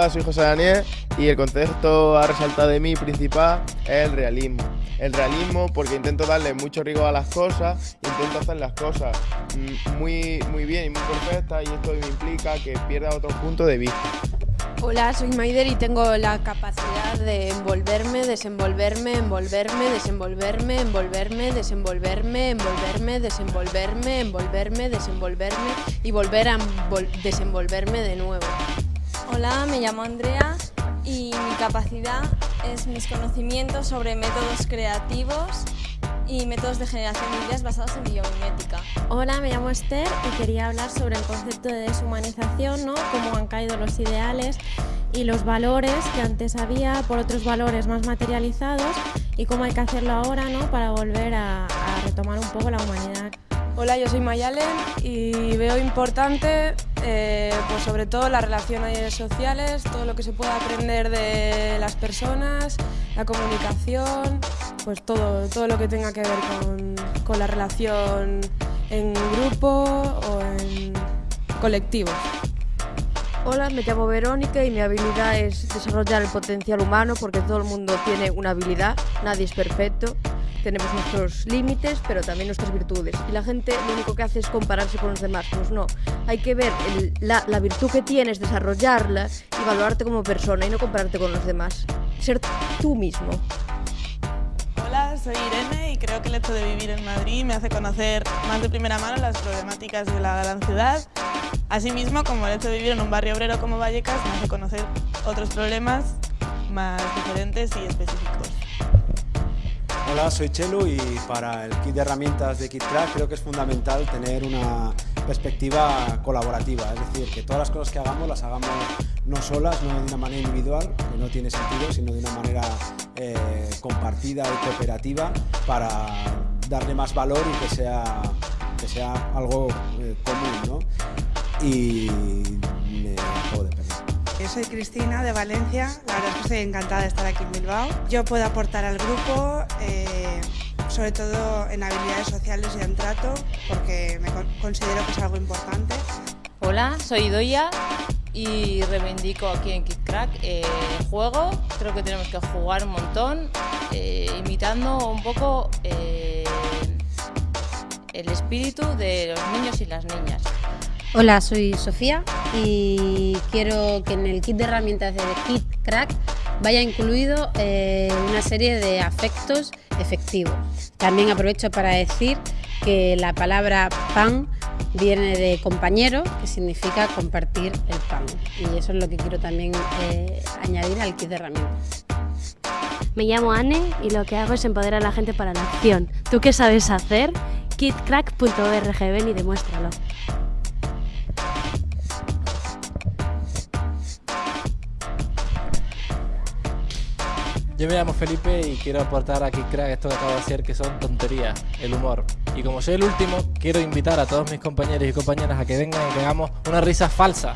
Hola, soy José Daniel y el concepto a resaltar de mí principal es el realismo. El realismo porque intento darle mucho rigor a las cosas, intento hacer las cosas mm, muy, muy bien y muy perfectas y esto me implica que pierda otro punto de vista. Hola, soy Maider y tengo la capacidad de envolverme, desenvolverme, envolverme, desenvolverme, envolverme, desenvolverme, envolverme, desenvolverme, envolverme, desenvolverme y volver a desenvolverme de nuevo. Me llamo Andrea y mi capacidad es mis conocimientos sobre métodos creativos y métodos de generación de ideas basados en biomimética. Hola, me llamo Esther y quería hablar sobre el concepto de deshumanización, ¿no? cómo han caído los ideales y los valores que antes había por otros valores más materializados y cómo hay que hacerlo ahora ¿no? para volver a, a retomar un poco la humanidad. Hola, yo soy Mayalen y veo importante eh, pues sobre todo las relaciones sociales, todo lo que se puede aprender de las personas, la comunicación, pues todo, todo lo que tenga que ver con, con la relación en grupo o en colectivos. Hola, me llamo Verónica y mi habilidad es desarrollar el potencial humano porque todo el mundo tiene una habilidad, nadie es perfecto tenemos nuestros límites, pero también nuestras virtudes. Y la gente lo único que hace es compararse con los demás. Pues no, hay que ver la, la, virtud que tienes, desarrollarla y valorarte como persona y no compararte con los demás. Ser tú mismo. Hola, soy Irene y creo que el hecho de vivir en Madrid me hace conocer más de primera mano las problemáticas de la gran ciudad. Asimismo, como el hecho de vivir en un barrio obrero como Vallecas me hace conocer otros problemas más diferentes y específicos. Hola, soy Chelu y para el kit de herramientas de KitCrack creo que es fundamental tener una perspectiva colaborativa, es decir, que todas las cosas que hagamos las hagamos no solas, no de una manera individual, que no tiene sentido, sino de una manera eh, compartida y cooperativa para darle más valor y que sea, que sea algo eh, común. ¿no? Y me yo soy Cristina de Valencia, la verdad es que estoy encantada de estar aquí en Bilbao. Yo puedo aportar al grupo, eh, sobre todo en habilidades sociales y en trato, porque me considero que es algo importante. Hola, soy Doya y reivindico aquí en KidCrack eh, el juego. Creo que tenemos que jugar un montón, eh, imitando un poco el espíritu de los niños y las niñas. Hola, soy Sofía y quiero que en el kit de herramientas de Kit Crack vaya incluido eh, una serie de afectos efectivos. También aprovecho para decir que la palabra pan viene de compañero, que significa compartir el pan. Y eso es lo que quiero también eh, añadir al kit de herramientas. Me llamo Anne y lo que hago es empoderar a la gente para la acción. ¿Tú qué sabes hacer? kitcrack.org, ven y demuéstralo. Yo me llamo Felipe y quiero aportar aquí, crack, esto que acabo de hacer, que son tonterías, el humor. Y como soy el último, quiero invitar a todos mis compañeros y compañeras a que vengan y que hagamos una risa falsa.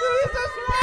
¡Esa es